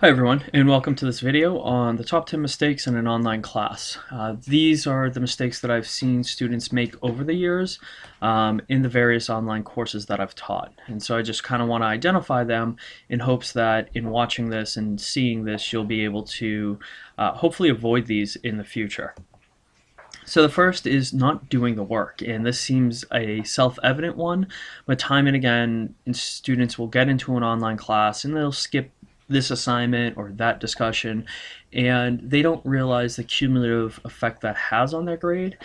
Hi everyone and welcome to this video on the top 10 mistakes in an online class. Uh, these are the mistakes that I've seen students make over the years um, in the various online courses that I've taught and so I just kind of want to identify them in hopes that in watching this and seeing this you'll be able to uh, hopefully avoid these in the future. So the first is not doing the work, and this seems a self-evident one, but time and again, students will get into an online class and they'll skip this assignment or that discussion and they don't realize the cumulative effect that has on their grade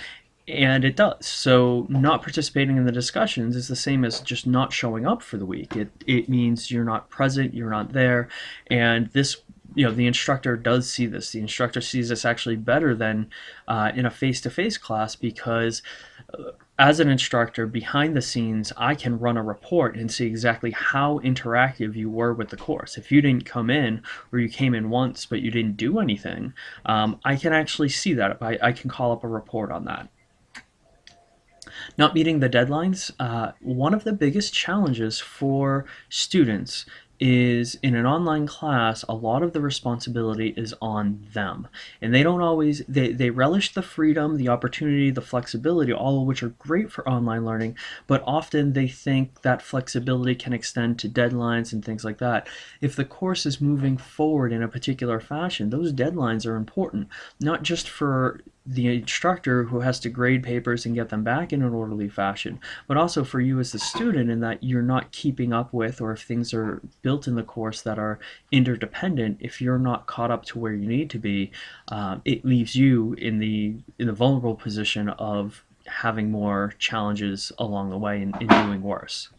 and it does. So not participating in the discussions is the same as just not showing up for the week. It it means you're not present you're not there and this you know the instructor does see this. The instructor sees this actually better than uh, in a face-to-face -face class because uh, as an instructor behind the scenes I can run a report and see exactly how interactive you were with the course. If you didn't come in or you came in once but you didn't do anything um, I can actually see that. I, I can call up a report on that. Not meeting the deadlines, uh, one of the biggest challenges for students is in an online class a lot of the responsibility is on them. And they don't always they, they relish the freedom the opportunity the flexibility all of which are great for online learning but often they think that flexibility can extend to deadlines and things like that. If the course is moving forward in a particular fashion those deadlines are important not just for the instructor who has to grade papers and get them back in an orderly fashion, but also for you as the student in that you're not keeping up with or if things are built in the course that are interdependent, if you're not caught up to where you need to be, um, it leaves you in the in the vulnerable position of having more challenges along the way and, doing worse.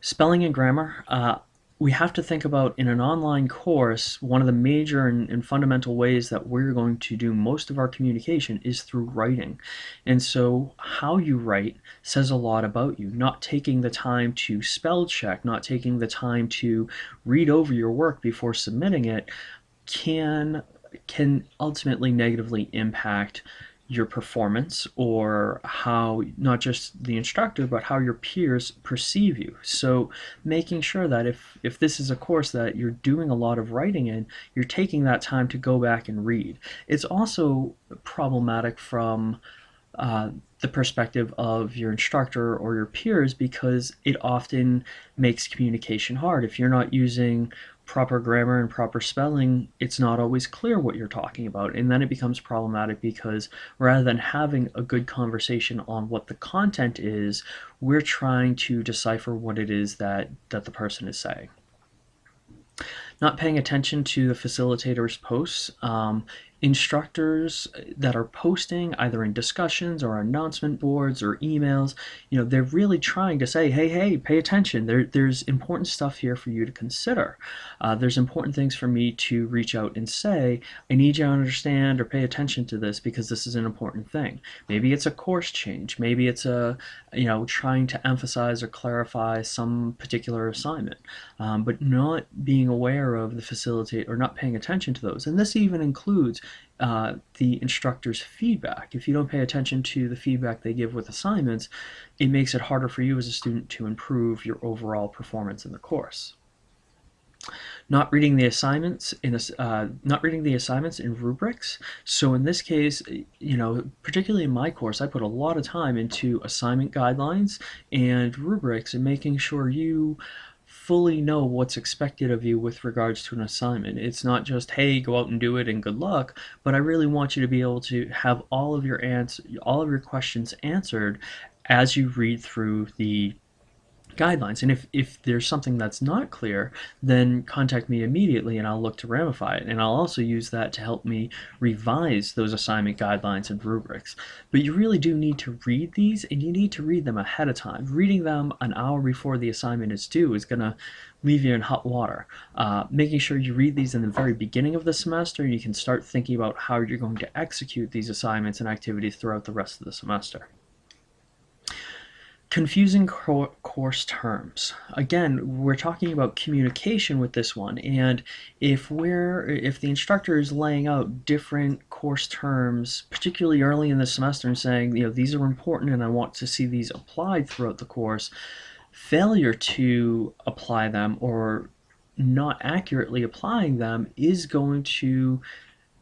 Spelling and grammar. Uh, we have to think about in an online course, one of the major and, and, fundamental ways that we're going to do most of our communication is through writing. And so how you write says a lot about you. Not taking the time to spell check, not taking the time to read over your work before submitting it can can ultimately negatively impact your performance or how not just the instructor but how your peers perceive you. So making sure that if if this is a course that you're doing a lot of writing in you're taking that time to go back and read. It's also problematic from uh, the perspective of your instructor or your peers because it often makes communication hard. If you're not using proper grammar and proper spelling, it's not always clear what you're talking about. And then it becomes problematic because rather than having a good conversation on what the content is, we're trying to decipher what it is that, that the person is saying not paying attention to the facilitator's posts. Um, instructors that are posting either in discussions or announcement boards or emails you know they're really trying to say hey hey pay attention. There, there's important stuff here for you to consider. Uh, there's important things for me to reach out and say. I need you to understand or pay attention to this because this is an important thing. Maybe it's a course change. Maybe it's a you know trying to emphasize or clarify some particular assignment. Um, but not being aware of the facilitate or not paying attention to those. And this even includes uh, the instructor's feedback. If you don't pay attention to the feedback they give with assignments, it makes it harder for you as a student to improve your overall performance in the course. Not reading the assignments in uh, not reading the assignments in rubrics. So in this case, you know, particularly in my course, I put a lot of time into assignment guidelines and rubrics and making sure you fully know what's expected of you with regards to an assignment. It's not just, hey, go out and do it and good luck, but I really want you to be able to have all of your answer, all of your questions answered as you read through the guidelines. And if, if there's something that's not clear, then contact me immediately and I'll look to ramify it. And I'll also use that to help me revise those assignment guidelines and rubrics. But you really do need to read these and you need to read them ahead of time. Reading them an hour before the assignment is due is going to leave you in hot water. Uh, making sure you read these in the very beginning of the semester, you can start thinking about how you're going to execute these assignments and activities throughout the rest of the semester. Confusing course terms. Again, we're talking about communication with this one, and if we're if the instructor is laying out different course terms, particularly early in the semester, and saying, you know, these are important and I want to see these applied throughout the course, failure to apply them or not accurately applying them is going to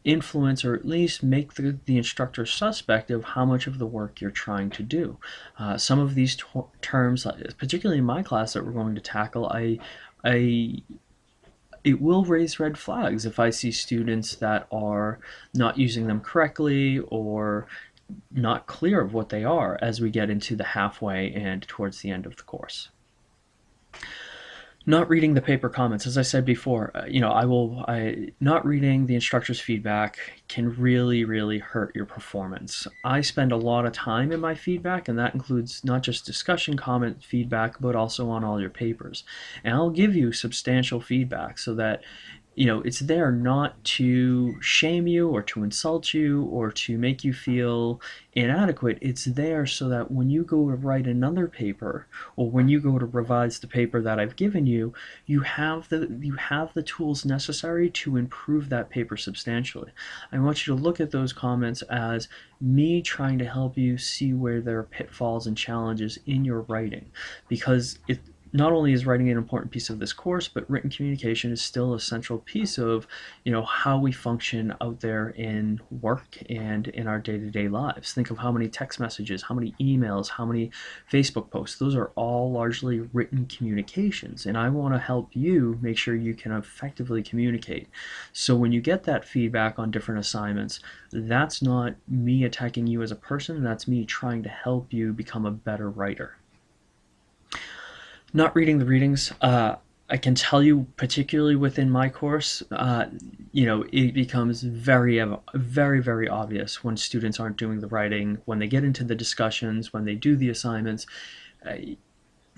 influence or at least make the, the instructor suspect of how much of the work you're trying to do. Uh, some of these terms, particularly in my class that we're going to tackle, I, I it will raise red flags if I see students that are not using them correctly or not clear of what they are as we get into the halfway and towards the end of the course not reading the paper comments as i said before uh, you know i will i not reading the instructor's feedback can really really hurt your performance. I spend a lot of time in my feedback and that includes not just discussion comment feedback but also on all your papers. And i'll give you substantial feedback so that you know, it's there not to shame you or to insult you or to make you feel inadequate. It's there so that when you go to write another paper or when you go to revise the paper that I've given you, you have the you have the tools necessary to improve that paper substantially. I want you to look at those comments as me trying to help you see where there are pitfalls and challenges in your writing because it not only is writing an important piece of this course, but written communication is still a central piece of, you know, how we function out there in work and in our day-to-day lives. Think of how many text messages, how many emails, how many Facebook posts. Those are all largely written communications, and I want to help you make sure you can effectively communicate. So when you get that feedback on different assignments, that's not me attacking you as a person, that's me trying to help you become a better writer not reading the readings, uh, I can tell you, particularly within my course, uh, you know, it becomes very, very, very obvious when students aren't doing the writing, when they get into the discussions, when they do the assignments. Uh,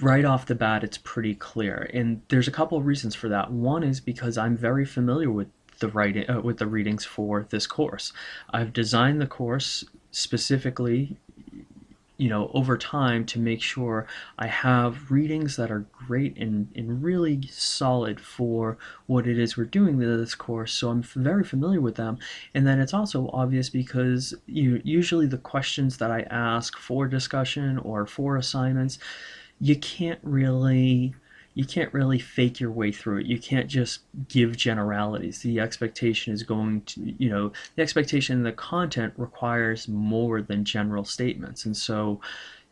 right off the bat, it's pretty clear, and there's a couple of reasons for that. One is because I'm very familiar with the writing, uh, with the readings for this course. I've designed the course specifically you know, over time to make sure I have readings that are great and, and really solid for what it is we're doing in this course. So I'm very familiar with them. And then it's also obvious because you usually the questions that I ask for discussion or for assignments, you can't really you can't really fake your way through it. You can't just give generalities. The expectation is going to, you know, the expectation in the content requires more than general statements. And so,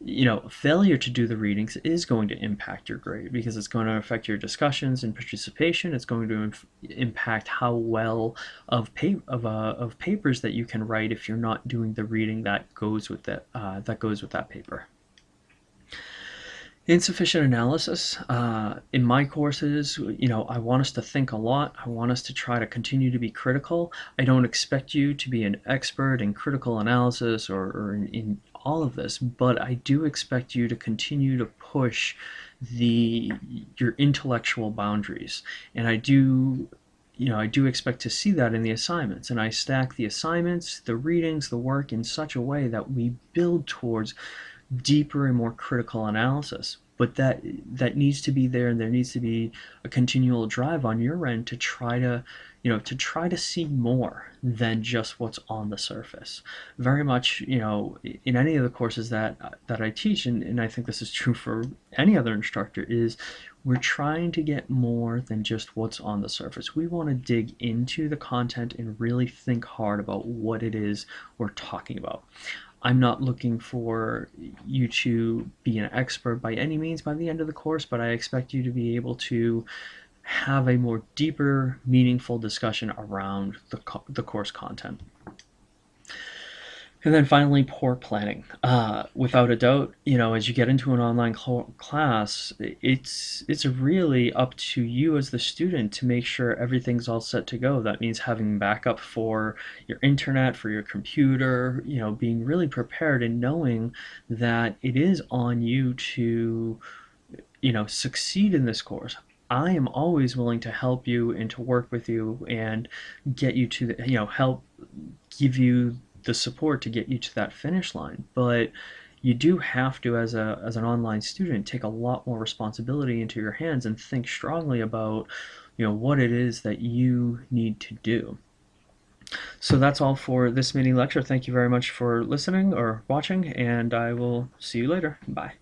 you know, failure to do the readings is going to impact your grade because it's going to affect your discussions and participation. It's going to impact how well of pa- of, uh, of papers that you can write if you're not doing the reading that goes with that uh, that goes with that paper. Insufficient analysis. Uh, in my courses, you know, I want us to think a lot. I want us to try to continue to be critical. I don't expect you to be an expert in critical analysis or, or in, in all of this, but I do expect you to continue to push the your intellectual boundaries. And I do you know, I do expect to see that in the assignments, and I stack the assignments, the readings, the work in such a way that we build towards deeper and more critical analysis. But that that needs to be there and there needs to be a continual drive on your end to try to you know to try to see more than just what's on the surface. Very much you know in any of the courses that that I teach and, and I think this is true for any other instructor is we're trying to get more than just what's on the surface. We want to dig into the content and really think hard about what it is we're talking about I'm not looking for you to be an expert by any means by the end of the course, but I expect you to be able to have a more deeper, meaningful discussion around the, the course content. And then finally, poor planning. Uh, without a doubt, you know, as you get into an online cl class, it's it's really up to you as the student to make sure everything's all set to go. That means having backup for your internet, for your computer, you know, being really prepared and knowing that it is on you to, you know, succeed in this course. I am always willing to help you and to work with you and get you to the, you know, help give you the support to get you to that finish line. But you do have to, as a as an online student, take a lot more responsibility into your hands and think strongly about, you know, what it is that you need to do. So that's all for this mini lecture. Thank you very much for listening or watching, and I will see you later. Bye.